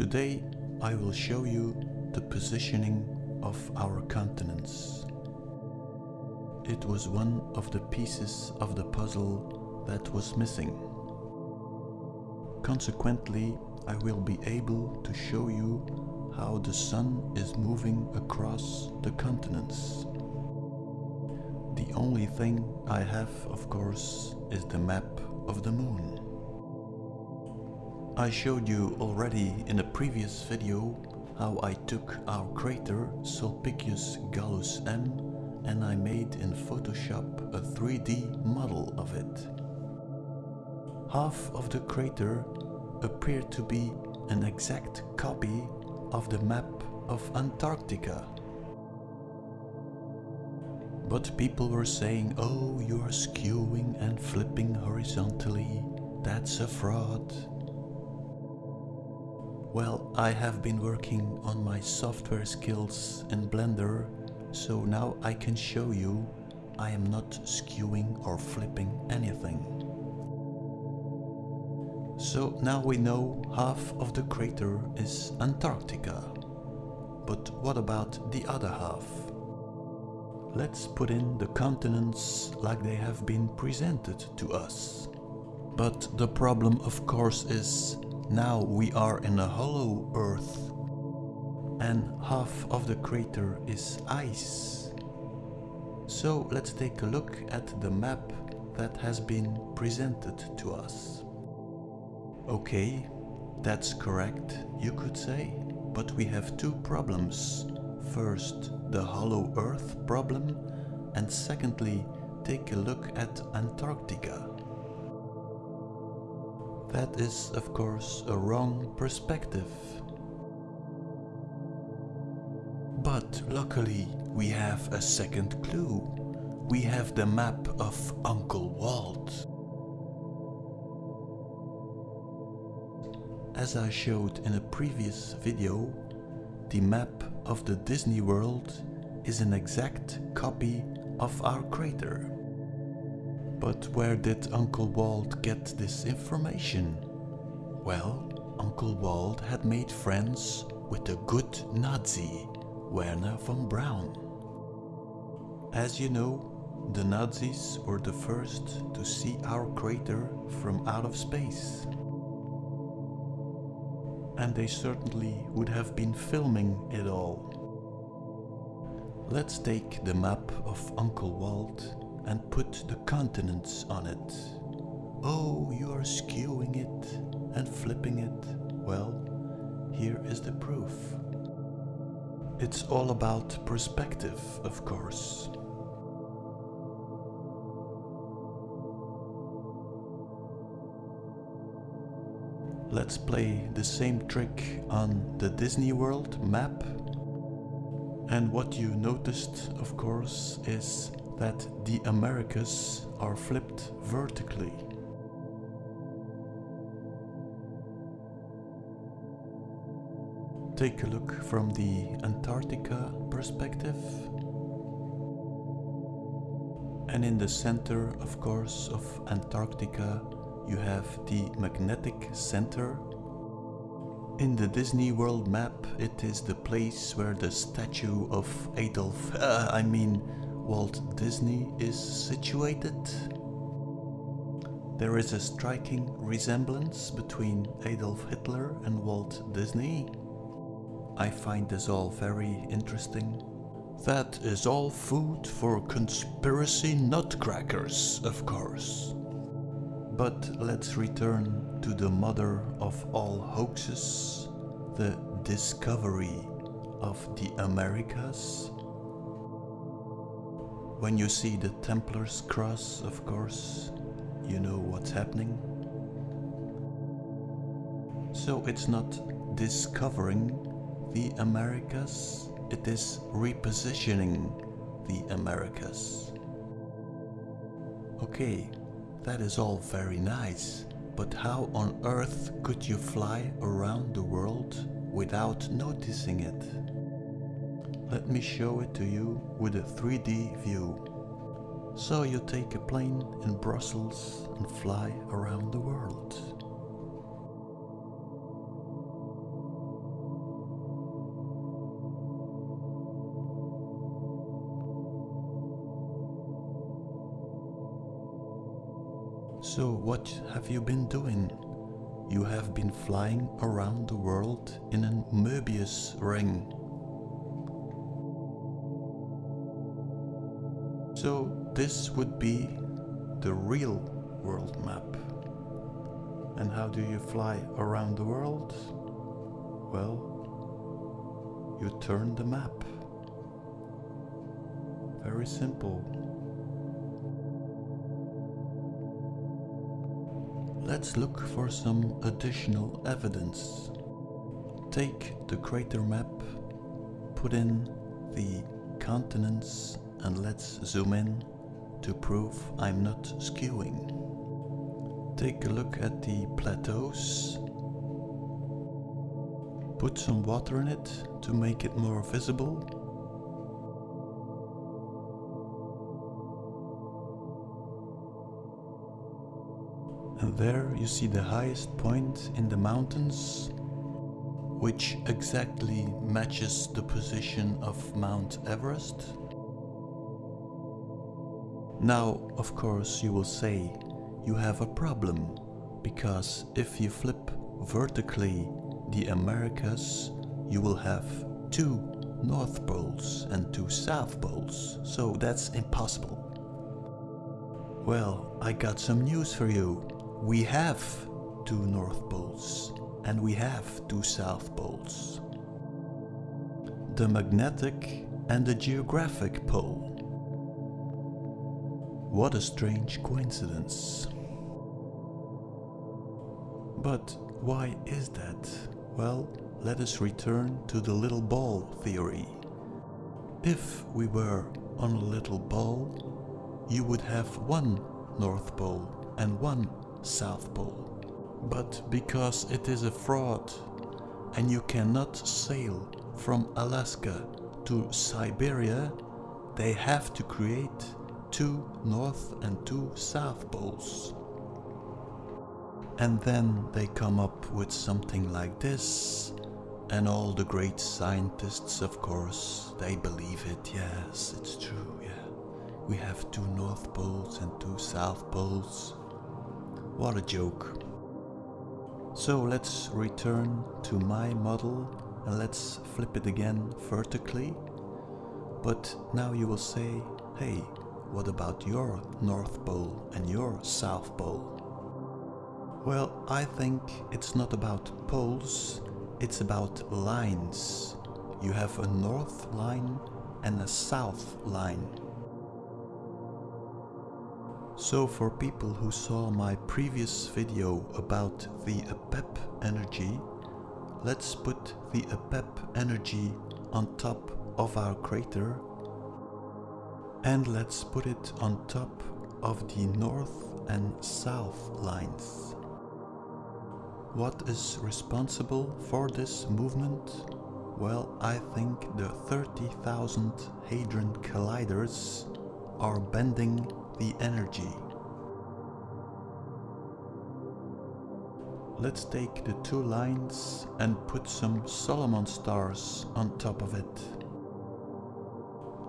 Today I will show you the positioning of our continents. It was one of the pieces of the puzzle that was missing. Consequently, I will be able to show you how the sun is moving across the continents. The only thing I have, of course, is the map of the moon. I showed you already in a previous video how I took our crater Sulpicius Gallus M and I made in Photoshop a 3D model of it. Half of the crater appeared to be an exact copy of the map of Antarctica. But people were saying, oh, you are skewing and flipping horizontally, that's a fraud. Well, I have been working on my software skills in Blender, so now I can show you I am not skewing or flipping anything. So now we know half of the crater is Antarctica. But what about the other half? Let's put in the continents like they have been presented to us. But the problem of course is now we are in a hollow earth and half of the crater is ice. So let's take a look at the map that has been presented to us. Okay, that's correct, you could say, but we have two problems. First, the hollow earth problem and secondly, take a look at Antarctica. That is, of course, a wrong perspective. But luckily, we have a second clue. We have the map of Uncle Walt. As I showed in a previous video, the map of the Disney World is an exact copy of our crater. But where did Uncle Walt get this information? Well, Uncle Walt had made friends with a good Nazi, Wernher von Braun. As you know, the Nazis were the first to see our crater from out of space. And they certainly would have been filming it all. Let's take the map of Uncle Walt and put the continents on it. Oh, you are skewing it and flipping it. Well, here is the proof. It's all about perspective, of course. Let's play the same trick on the Disney World map. And what you noticed, of course, is that the Americas are flipped vertically. Take a look from the Antarctica perspective. And in the center, of course, of Antarctica, you have the magnetic center. In the Disney World map, it is the place where the statue of Adolf, uh, I mean Walt Disney is situated. There is a striking resemblance between Adolf Hitler and Walt Disney. I find this all very interesting. That is all food for conspiracy nutcrackers, of course. But let's return to the mother of all hoaxes, the discovery of the Americas when you see the Templar's cross, of course, you know what's happening. So it's not discovering the Americas, it is repositioning the Americas. Okay, that is all very nice, but how on earth could you fly around the world without noticing it? Let me show it to you with a 3D view. So you take a plane in Brussels and fly around the world. So what have you been doing? You have been flying around the world in a Möbius ring. So this would be the real world map. And how do you fly around the world? Well, you turn the map. Very simple. Let's look for some additional evidence. Take the crater map, put in the continents and let's zoom in to prove I'm not skewing. Take a look at the plateaus. Put some water in it to make it more visible. And there you see the highest point in the mountains, which exactly matches the position of Mount Everest. Now, of course, you will say you have a problem, because if you flip vertically the Americas, you will have two North Poles and two South Poles, so that's impossible. Well, I got some news for you. We have two North Poles and we have two South Poles. The magnetic and the geographic pole. What a strange coincidence. But why is that? Well, let us return to the little ball theory. If we were on a little ball, you would have one North Pole and one South Pole. But because it is a fraud and you cannot sail from Alaska to Siberia, they have to create two north and two south poles. And then they come up with something like this. And all the great scientists, of course, they believe it. Yes, it's true, yeah. We have two north poles and two south poles. What a joke. So let's return to my model and let's flip it again vertically. But now you will say, hey, what about your North Pole and your South Pole? Well, I think it's not about poles, it's about lines. You have a north line and a south line. So for people who saw my previous video about the APEP energy, let's put the APEP energy on top of our crater and let's put it on top of the north and south lines. What is responsible for this movement? Well, I think the 30,000 Hadron Colliders are bending the energy. Let's take the two lines and put some Solomon stars on top of it.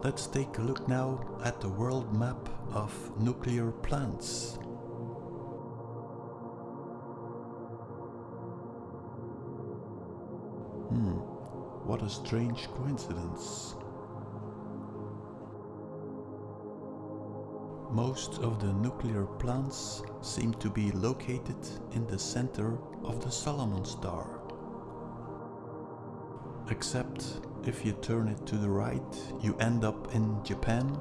Let's take a look now at the world map of nuclear plants. Hmm, what a strange coincidence. Most of the nuclear plants seem to be located in the center of the Solomon star. Except if you turn it to the right, you end up in Japan.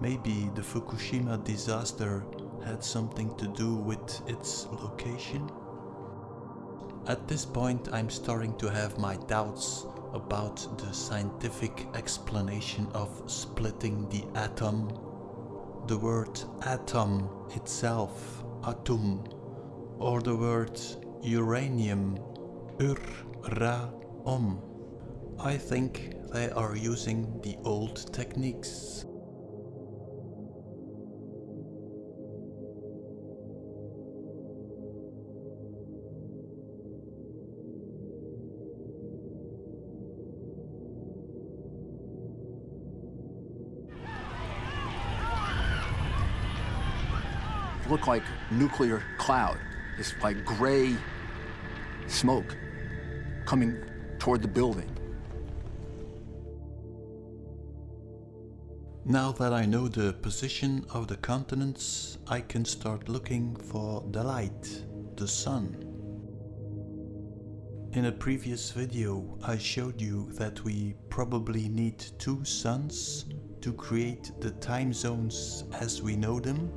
Maybe the Fukushima disaster had something to do with its location. At this point I'm starting to have my doubts about the scientific explanation of splitting the atom the word atom itself, atom, or the word uranium, ur-ra-om. I think they are using the old techniques. look like nuclear cloud, this like gray smoke coming toward the building. Now that I know the position of the continents, I can start looking for the light, the sun. In a previous video I showed you that we probably need two suns to create the time zones as we know them.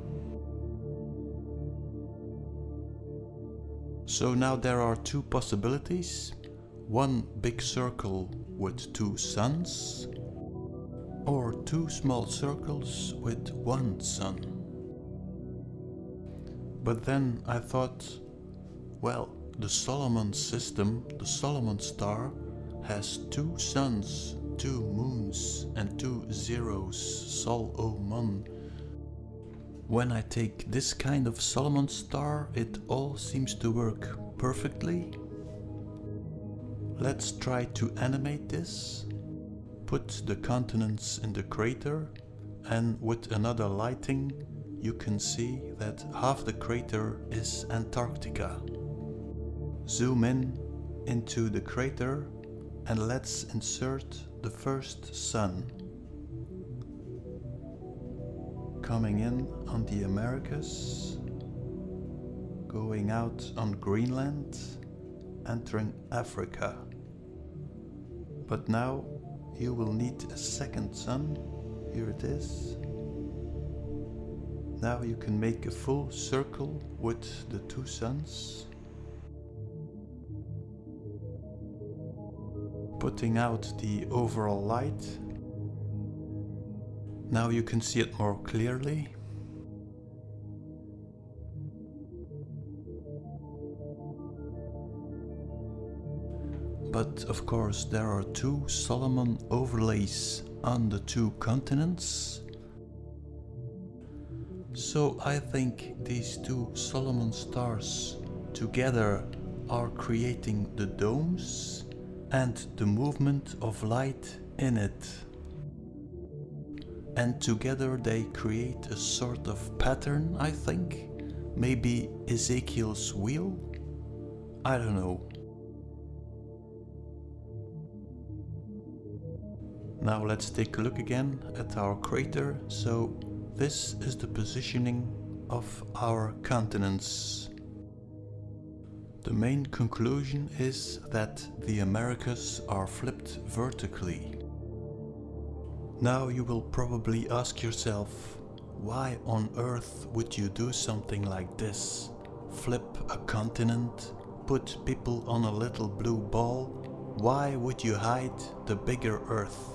So now there are two possibilities. One big circle with two suns or two small circles with one sun. But then I thought, well, the Solomon system, the Solomon star, has two suns, two moons and two zeros, Sol O Mon. When I take this kind of Solomon star, it all seems to work perfectly. Let's try to animate this put the continents in the crater and with another lighting you can see that half the crater is Antarctica. Zoom in into the crater and let's insert the first sun. Coming in on the Americas, going out on Greenland, entering Africa. But now you will need a second sun. Here it is. Now you can make a full circle with the two suns. Putting out the overall light. Now you can see it more clearly. But of course there are two Solomon overlays on the two continents. So I think these two Solomon stars together are creating the domes and the movement of light in it. And together they create a sort of pattern, I think. Maybe Ezekiel's wheel? I don't know. Now let's take a look again at our crater. So this is the positioning of our continents. The main conclusion is that the Americas are flipped vertically. Now you will probably ask yourself, why on earth would you do something like this? Flip a continent, put people on a little blue ball? Why would you hide the bigger earth?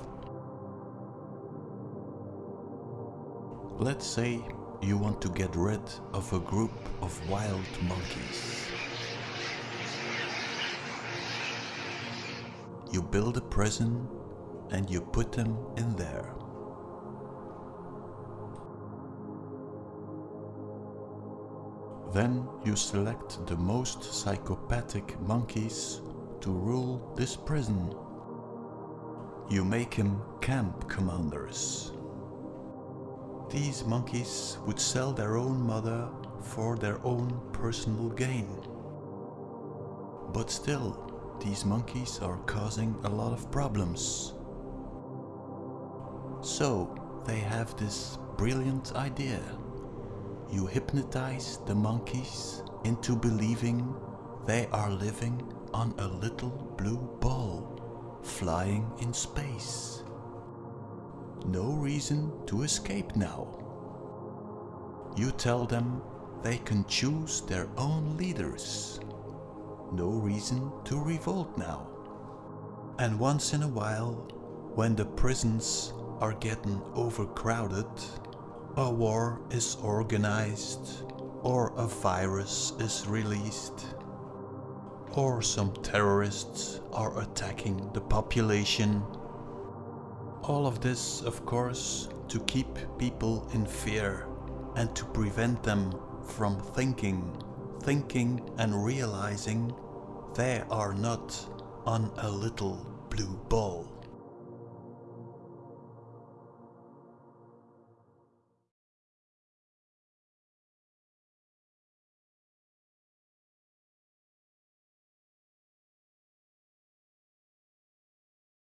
Let's say you want to get rid of a group of wild monkeys. You build a prison and you put them in there. Then you select the most psychopathic monkeys to rule this prison. You make them camp commanders. These monkeys would sell their own mother for their own personal gain. But still, these monkeys are causing a lot of problems. So, they have this brilliant idea. You hypnotize the monkeys into believing they are living on a little blue ball, flying in space no reason to escape now. You tell them they can choose their own leaders. No reason to revolt now. And once in a while, when the prisons are getting overcrowded, a war is organized, or a virus is released, or some terrorists are attacking the population all of this, of course, to keep people in fear and to prevent them from thinking, thinking and realizing they are not on a little blue ball.